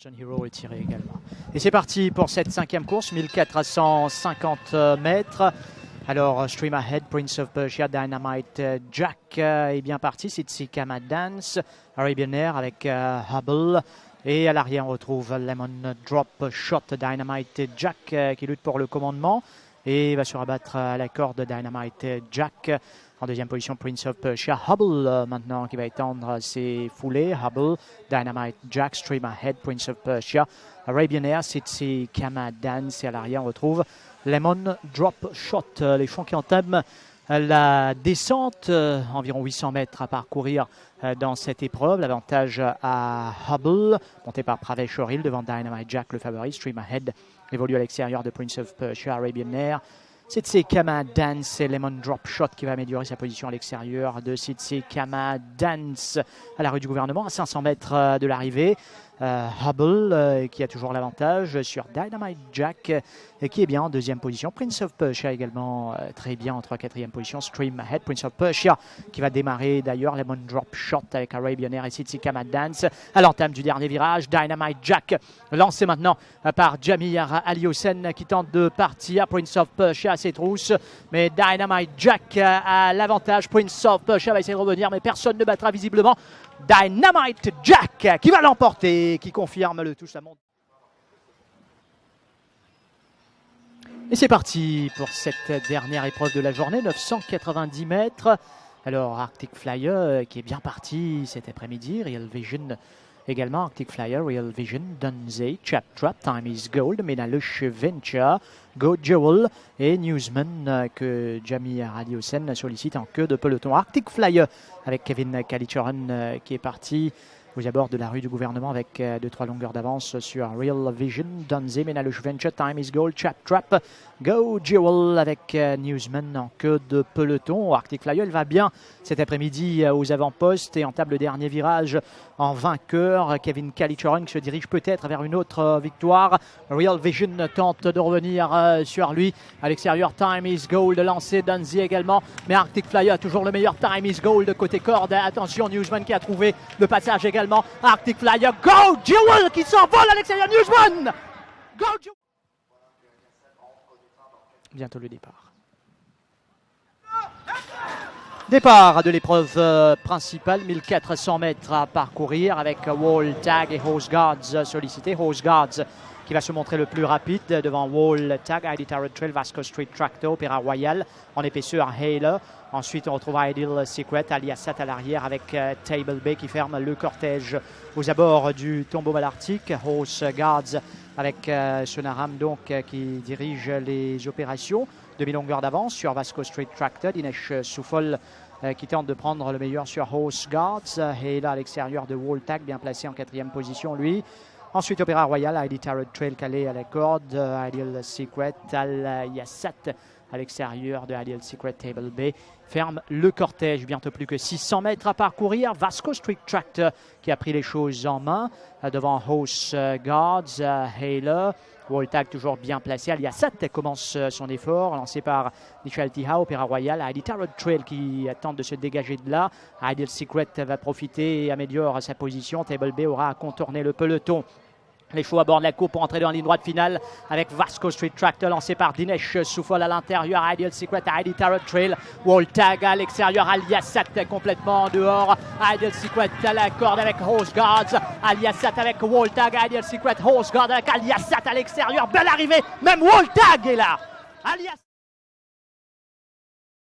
John Hero est tiré également. Et c'est parti pour cette cinquième course, 1450 mètres. Alors, Stream Ahead, Prince of Persia, Dynamite Jack est bien parti. C'est Kama Dance, Arabian Air avec euh, Hubble. Et à l'arrière, on retrouve Lemon Drop Shot, Dynamite Jack euh, qui lutte pour le commandement. Et va se rabattre à la corde Dynamite Jack. En deuxième position, Prince of Persia. Hubble euh, maintenant qui va étendre ses foulées. Hubble, Dynamite Jack, Stream Ahead, Prince of Persia. Arabian Air, c'est Kama Dance. Et à l'arrière, on retrouve Lemon Drop Shot. Euh, les champs qui entament la descente, euh, environ 800 mètres à parcourir dans cette épreuve. L'avantage à Hubble, monté par Pravesh Oril devant Dynamite Jack, le favori. Stream Ahead évolue à l'extérieur de Prince of Persia, Arabian Air. C'est Kama Dance et Lemon Drop Shot qui va améliorer sa position à l'extérieur de Sitsi Kama Dance à la rue du gouvernement à 500 mètres de l'arrivée. Euh, Hubble euh, qui a toujours l'avantage sur Dynamite Jack et qui est bien en deuxième position. Prince of Persia également euh, très bien en 3 4 position. Stream Ahead, Prince of Persia qui va démarrer d'ailleurs Lemon Drop Shot avec Arabian Air et Sitsi Kama Dance à l'entame du dernier virage. Dynamite Jack lancé maintenant par Jamir Aliosen qui tente de partir. Prince of Persia à ses trousses mais Dynamite Jack a l'avantage. Prince of Persia va essayer de revenir mais personne ne battra visiblement Dynamite Jack qui va l'emporter, qui confirme le touche à monde. Et c'est parti pour cette dernière épreuve de la journée, 990 mètres. Alors Arctic Flyer qui est bien parti cet après-midi, Real Vision également, Arctic Flyer, Real Vision, Dunzey, Chap Trap, Time is Gold, Menalush Venture, Go Jewel et Newsman que Jamie Radiosen sollicite en queue de peloton. Arctic Flyer avec Kevin Kalichoran qui est parti aux abords de la rue du gouvernement avec 2-3 longueurs d'avance sur Real Vision, Dunzey, Menalush Venture, Time is Gold, Chap Trap, Go Jewel avec Newsman en queue de peloton. Arctic Flyer, elle va bien cet après-midi aux avant-postes et en table dernier virage en vainqueur. Kevin Kalichoran se dirige peut-être vers une autre victoire. Real Vision tente de revenir sur lui. À l'extérieur, Time is Gold lancé, Dunzy également. Mais Arctic Flyer a toujours le meilleur Time is Gold côté corde. Attention, Newsman qui a trouvé le passage également. Arctic Flyer, Go Jewel qui s'envole à l'extérieur, Newsman. Go Jewel. Bientôt le départ. Départ de l'épreuve principale, 1400 mètres à parcourir avec Wall Tag et Hose Guards sollicités. Hose Guards qui va se montrer le plus rapide devant Wall Tag, ID Tarot Trail, Vasco Street Tractor, Opéra Royal en épaisseur Halo. Ensuite, on retrouve Ideal Secret, Aliasat à l'arrière avec Table Bay qui ferme le cortège aux abords du tombeau malartique. Horse Guards avec Sonaram donc qui dirige les opérations. Demi-longueur d'avance sur Vasco Street Tractor. Dinesh Soufol qui tente de prendre le meilleur sur Horse Guards. Et là, à l'extérieur de Wall Tag, bien placé en quatrième position, lui. Ensuite, Opéra Royal, ID Tarot Trail calé à la corde, Ideal Secret, Al Yassat à l'extérieur de Ideal Secret Table Bay. Ferme le cortège, bientôt plus que 600 mètres à parcourir. Vasco Street Tractor qui a pris les choses en main devant House Guards, Halo. Walltag toujours bien placé. Aliasat commence son effort, lancé par Michel Tiha, Opéra Royal. ID Tarot Trail qui tente de se dégager de là. Ideal Secret va profiter et améliore sa position. Table Bay aura à contourner le peloton. Les chevaux abordent la courbe pour entrer dans la ligne droite finale avec Vasco Street Tractor lancé par Dinesh Soufol à l'intérieur, Ideal Secret, ID Tarot Trail, Wall Tag à l'extérieur, Aliasat complètement en dehors, Ideal Secret à la corde avec Horse Guards, Aliasat avec Wall Tag, Ideal Secret, Horse Guard avec Aliasat à l'extérieur, belle arrivée, même Wall Tag est là. Alias